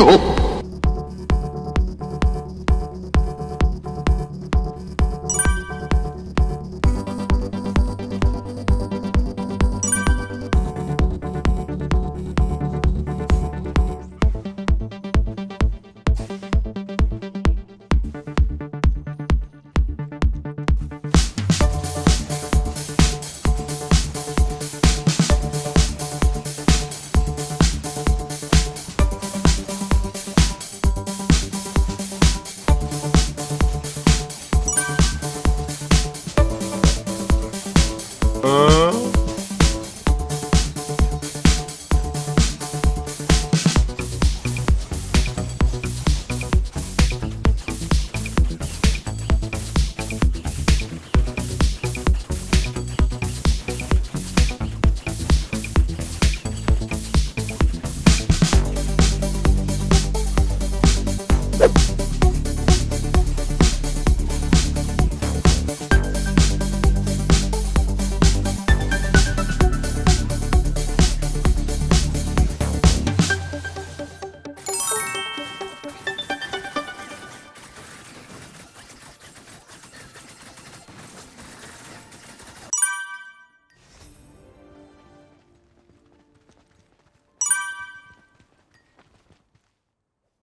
no.